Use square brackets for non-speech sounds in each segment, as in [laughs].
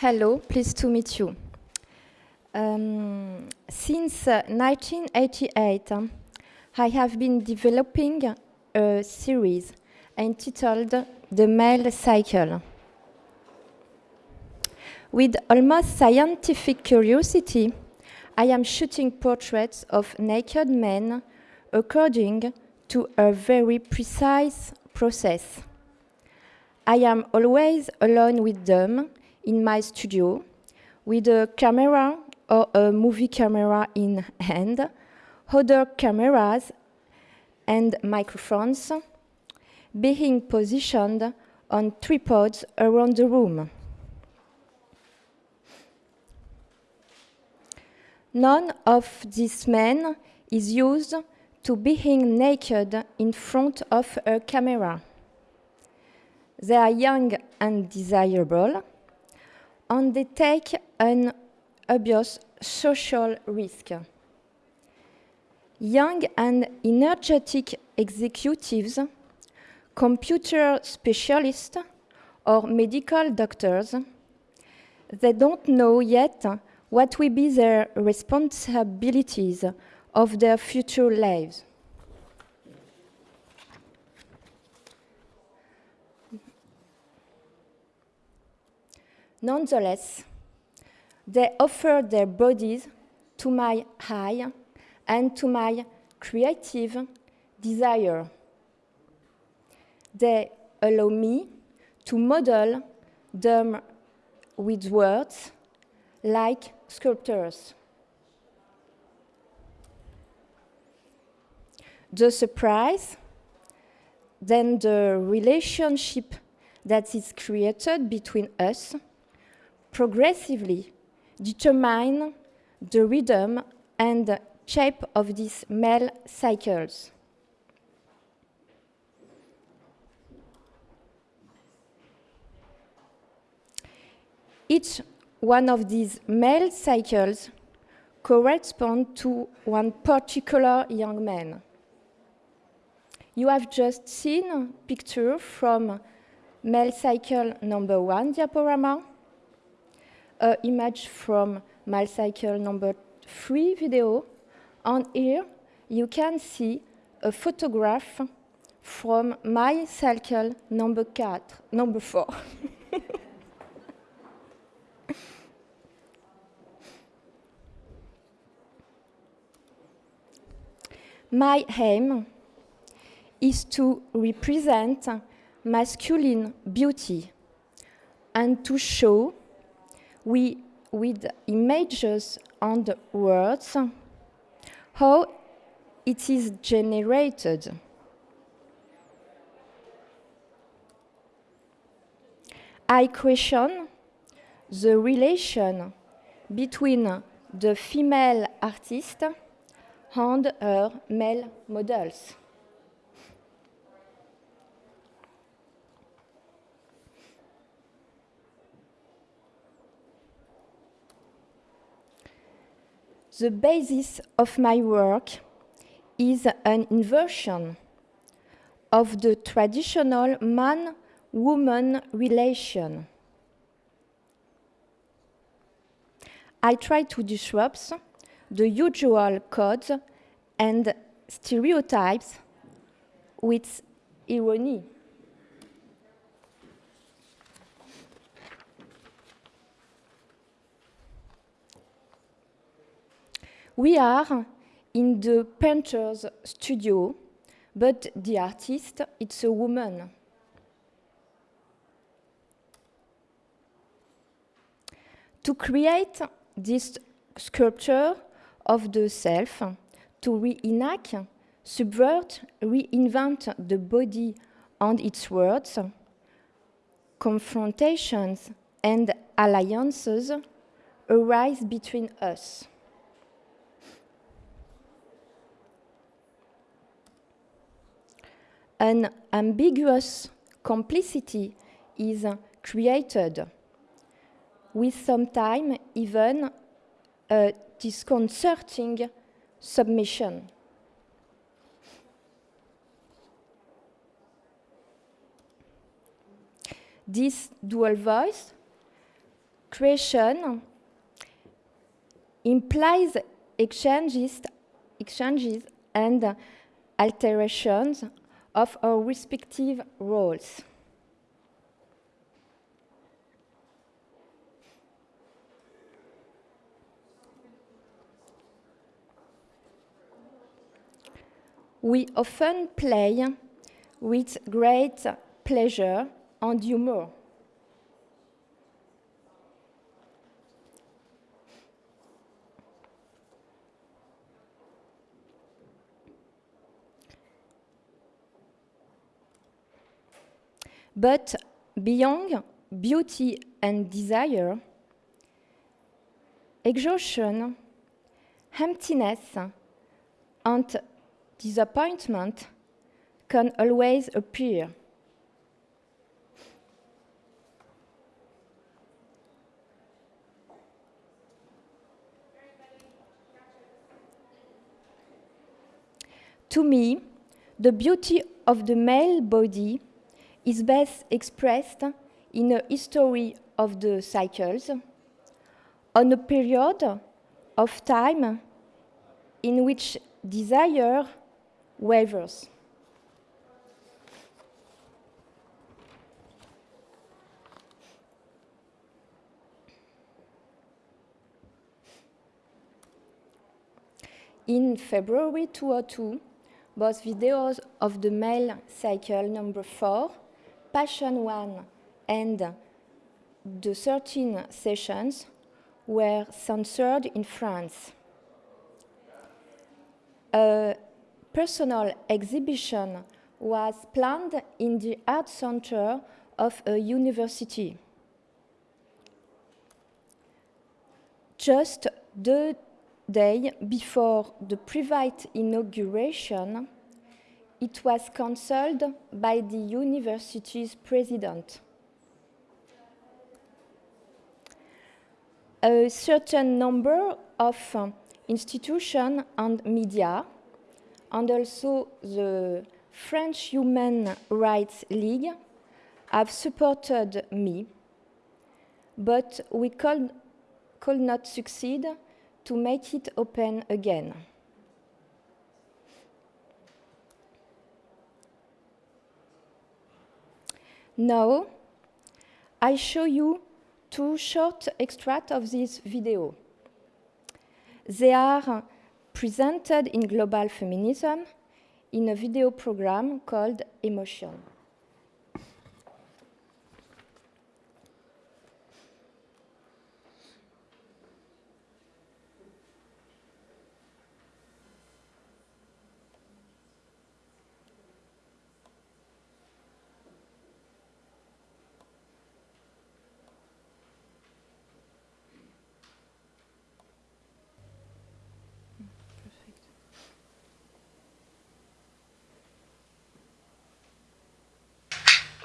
Hello, pleased to meet you. Um, since uh, 1988, um, I have been developing a series entitled The Male Cycle. With almost scientific curiosity, I am shooting portraits of naked men according to a very precise process. I am always alone with them in my studio with a camera or a movie camera in hand, other cameras and microphones being positioned on tripods around the room. None of these men is used to being naked in front of a camera. They are young and desirable, and they take an obvious social risk. Young and energetic executives, computer specialists, or medical doctors, they don't know yet what will be their responsibilities of their future lives. Nonetheless, they offer their bodies to my eye and to my creative desire. They allow me to model them with words like sculptors. The surprise, then the relationship that is created between us progressively determine the rhythm and shape of these male cycles. Each one of these male cycles correspond to one particular young man. You have just seen a picture from male cycle number one diaporama, an image from male cycle number three video, and here you can see a photograph from my cycle number, number four. [laughs] My aim is to represent masculine beauty and to show we, with images and words how it is generated. I question the relation between the female artist and her male models. The basis of my work is an inversion of the traditional man-woman relation. I try to disrupt the usual codes and stereotypes with irony. We are in the painter's studio, but the artist, it's a woman. To create this sculpture, of the self to reenact, subvert, reinvent the body and its words, confrontations and alliances arise between us. An ambiguous complicity is created, with sometimes even a disconcerting submission. This dual voice creation implies exchanges, exchanges and alterations of our respective roles. We often play with great pleasure and humor. But beyond beauty and desire, exhaustion, emptiness, and disappointment can always appear. To me, the beauty of the male body is best expressed in a history of the cycles, on a period of time in which desire wavers. In February 2002, both videos of the male cycle number 4, Passion 1 and the 13 sessions were censored in France. A personal exhibition was planned in the art center of a university. Just the day before the private inauguration, it was cancelled by the university's president. A certain number of uh, institutions and media, and also the French Human Rights League, have supported me, but we could, could not succeed to make it open again. Now, I show you two short extracts of this video. They are presented in Global Feminism in a video program called Emotion.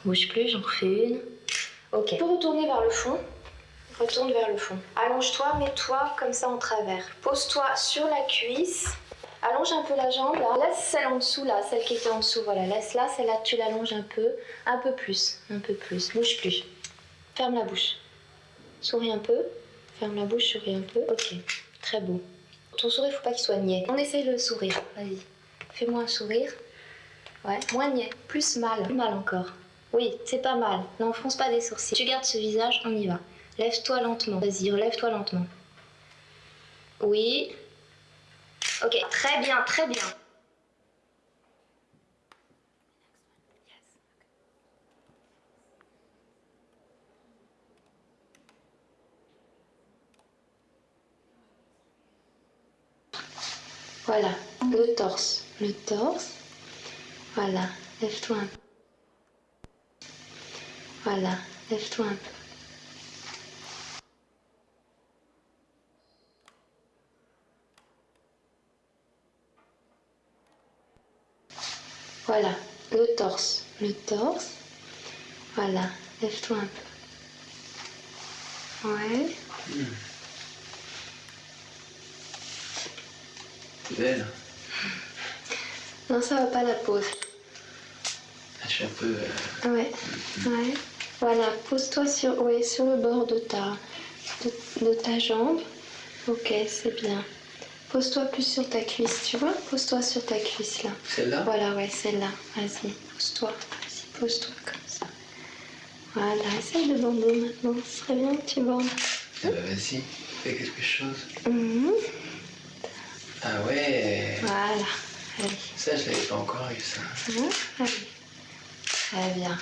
Bouge plus, j'en refais une. Ok. Tu peux retourner vers le fond. Retourne vers le fond. Allonge-toi, mets-toi comme ça en travers. Pose-toi sur la cuisse. Allonge un peu la jambe là. Laisse celle en dessous là, celle qui était en dessous. Voilà, laisse-la, celle-là tu l'allonges un peu. Un peu plus, un peu plus. Bouge plus. Ferme la bouche. Souris un peu. Ferme la bouche, souris un peu. Ok, très beau. Ton sourire, faut pas qu'il soit niais. On essaye le sourire. Vas-y. Fais-moi un sourire. Ouais, moins niais. Plus mal. Plus mal encore. Oui, c'est pas mal. N'enfonce pas des sourcils. Tu gardes ce visage, on y va. Lève-toi lentement. Vas-y, relève-toi lentement. Oui. Ok, très bien, très bien. Voilà, le torse. Le torse. Voilà, lève-toi un peu. Voilà, lève-toi un peu. Voilà, le torse, le torse. Voilà, lève-toi un peu. Ouais. Belle. Non, ça va pas la pose. Je suis un peu. euh, Ouais, ouais. Voilà, pose-toi sur, sur le bord de ta, de, de ta jambe. Ok, c'est bien. Pose-toi plus sur ta cuisse, tu vois? Pose-toi sur ta cuisse là. Celle-là? Voilà, ouais, celle-là. Vas-y, pose-toi. Vas-y, pose-toi comme ça. Voilà, essaye de bander maintenant. Ce serait bien que tu bandes. Ah bah vas-y, fais quelque chose. Mhm. Ah ouais Voilà. Allez. Ça, je l'avais pas encore eu, ça. Mhm. Allez. Très bien.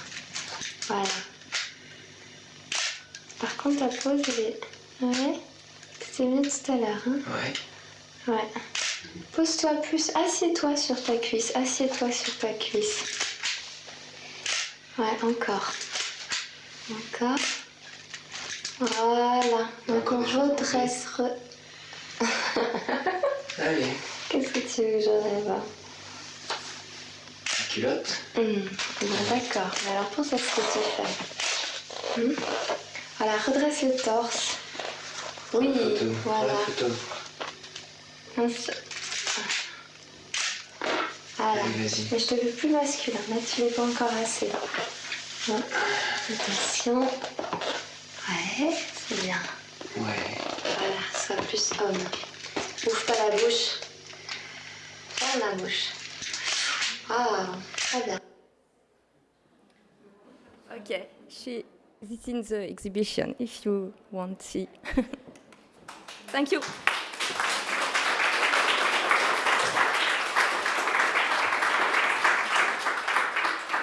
Voilà. Par contre, ta pose, elle est... Ouais. C'était mieux tout à l'heure, hein Ouais. Ouais. Pose-toi plus. Assieds-toi sur ta cuisse. Assieds-toi sur ta cuisse. Ouais, encore. Encore. Voilà. Donc on redresse. re- [laughs] Allez, Qu'est-ce que tu veux que j'enlève hein la culotte. Hum, bon, D'accord. Mais alors pour ça, ce que tu fais. Hum. Voilà, redresse le torse. Oui, voilà. Voilà. Mais je te veux plus masculin. Là, tu n'es pas encore assez. Attention. Ouais, c'est bien. Ouais. Voilà, sois plus homme. Ouvre pas la bouche. Ferme la bouche. Ah, très bien. Okay, she, this in the exhibition if you want to see. [laughs] Thank you.